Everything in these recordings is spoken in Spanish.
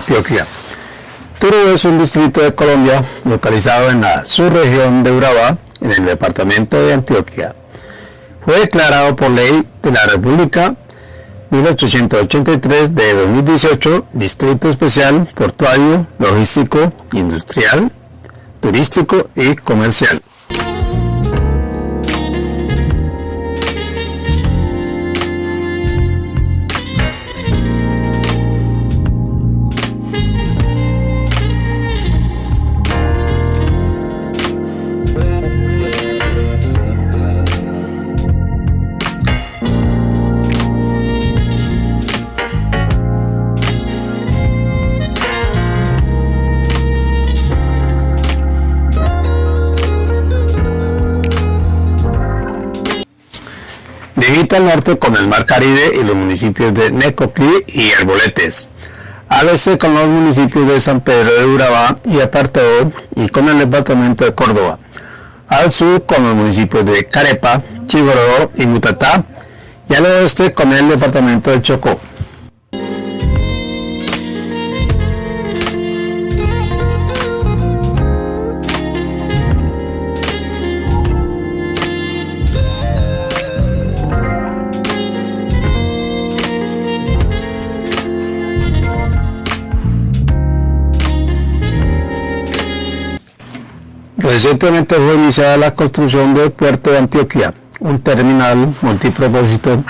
Antioquia. Turbo es un distrito de Colombia localizado en la subregión de Urabá, en el departamento de Antioquia. Fue declarado por ley de la República 1883 de 2018 Distrito Especial Portuario, Logístico, Industrial, Turístico y Comercial. Limita al norte con el Mar Caribe y los municipios de Necoclí y Arboletes. Al este con los municipios de San Pedro de Urabá y Apartado y con el departamento de Córdoba. Al sur con los municipios de Carepa, Chigorodó y Mutatá. Y al oeste con el departamento de Chocó. Recientemente fue iniciada la construcción del puerto de Antioquia, un terminal multipropósito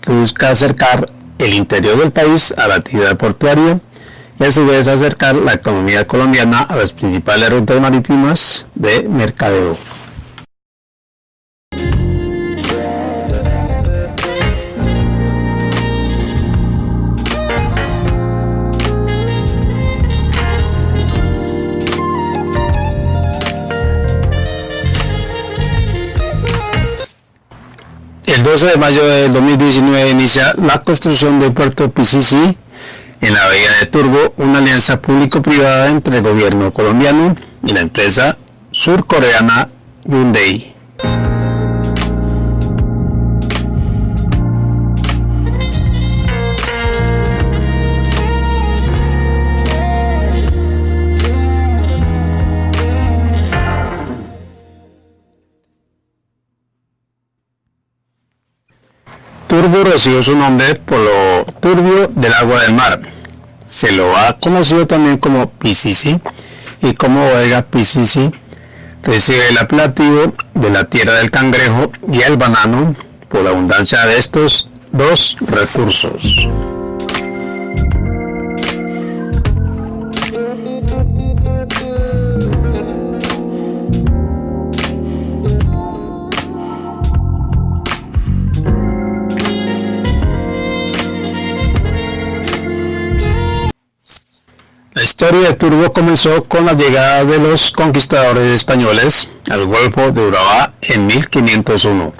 que busca acercar el interior del país a la actividad portuaria y a su vez acercar la economía colombiana a las principales rutas marítimas de mercadeo. 12 de mayo de 2019 inicia la construcción del puerto PCC en la bahía de Turbo, una alianza público-privada entre el gobierno colombiano y la empresa surcoreana Hyundai. Turbo recibió su nombre por lo turbio del agua del mar. Se lo ha conocido también como Piscis y como bodega Piscis recibe el apelativo de la tierra del cangrejo y el banano por la abundancia de estos dos recursos. Historia de Turbo comenzó con la llegada de los conquistadores españoles al Golfo de Urabá en 1501.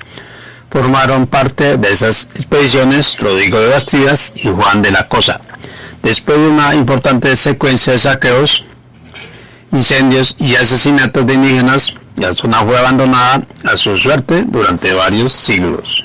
Formaron parte de esas expediciones Rodrigo de Bastidas y Juan de la Cosa. Después de una importante secuencia de saqueos, incendios y asesinatos de indígenas, la zona fue abandonada a su suerte durante varios siglos.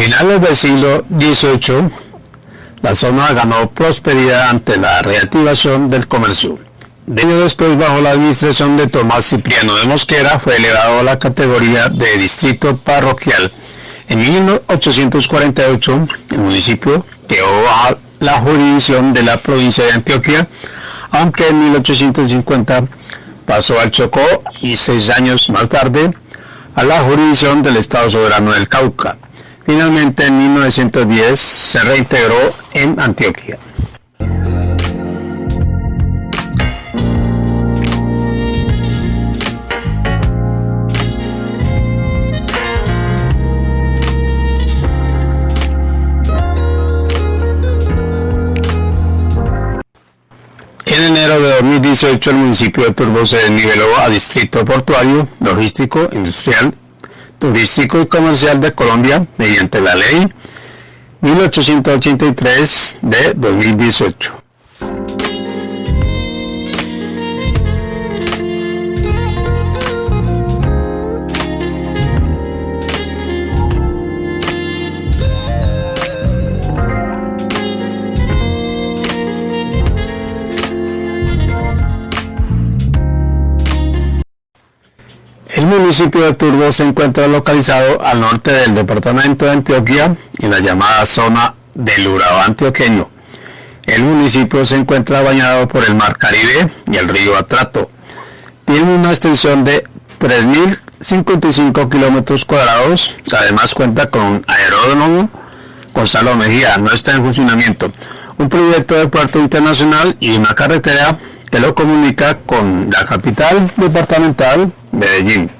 Finales del siglo XVIII, la zona ganó prosperidad ante la reactivación del comercio. De año después, bajo la administración de Tomás Cipriano de Mosquera, fue elevado a la categoría de distrito parroquial. En 1848, el municipio quedó bajo la jurisdicción de la provincia de Antioquia, aunque en 1850 pasó al Chocó y seis años más tarde a la jurisdicción del Estado Soberano del Cauca. Finalmente en 1910 se reintegró en Antioquia. En enero de 2018 el municipio de Turbo se desniveló a distrito portuario, logístico, industrial turístico y comercial de Colombia mediante la ley 1883 de 2018. Municipio de Turbo se encuentra localizado al norte del departamento de Antioquia, en la llamada zona del Urabá antioqueño. El municipio se encuentra bañado por el Mar Caribe y el río Atrato. Tiene una extensión de 3.055 kilómetros cuadrados. Además cuenta con un aeródromo. Gonzalo Mejía no está en funcionamiento. Un proyecto de puerto internacional y una carretera que lo comunica con la capital departamental, Medellín.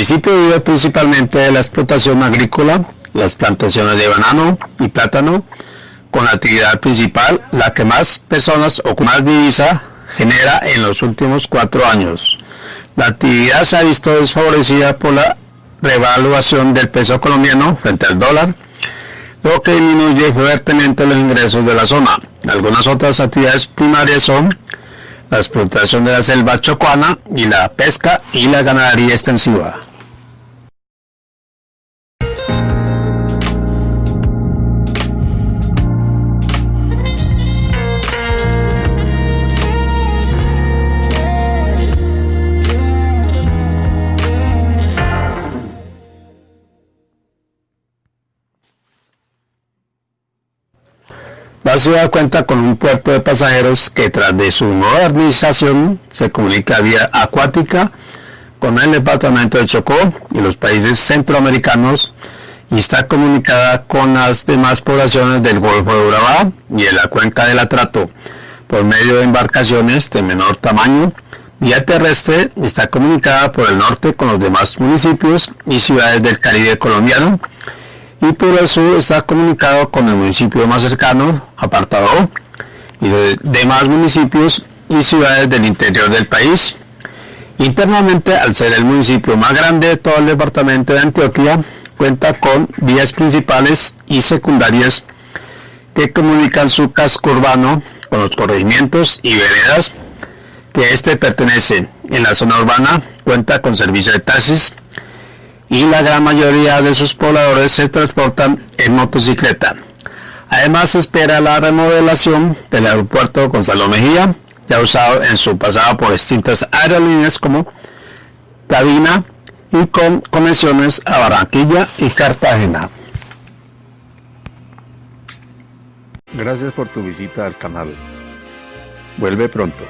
Municipio vive principalmente de la explotación agrícola, las plantaciones de banano y plátano, con la actividad principal la que más personas o más divisa genera en los últimos cuatro años. La actividad se ha visto desfavorecida por la revaluación del peso colombiano frente al dólar, lo que disminuye fuertemente los ingresos de la zona. Algunas otras actividades primarias son la explotación de la selva chocuana y la pesca y la ganadería extensiva. La ciudad cuenta con un puerto de pasajeros que tras de su modernización se comunica vía acuática con el departamento de Chocó y los países centroamericanos y está comunicada con las demás poblaciones del Golfo de Urabá y de la cuenca del Atrato por medio de embarcaciones de menor tamaño. Vía terrestre está comunicada por el norte con los demás municipios y ciudades del Caribe colombiano y por sur está comunicado con el municipio más cercano, apartado y de demás municipios y ciudades del interior del país. Internamente, al ser el municipio más grande de todo el departamento de Antioquia, cuenta con vías principales y secundarias que comunican su casco urbano con los corregimientos y veredas que este pertenece. En la zona urbana cuenta con servicio de taxis, y la gran mayoría de sus pobladores se transportan en motocicleta. Además se espera la remodelación del aeropuerto Gonzalo Mejía, ya usado en su pasado por distintas aerolíneas como Cabina y con conexiones a Barranquilla y Cartagena. Gracias por tu visita al canal. Vuelve pronto.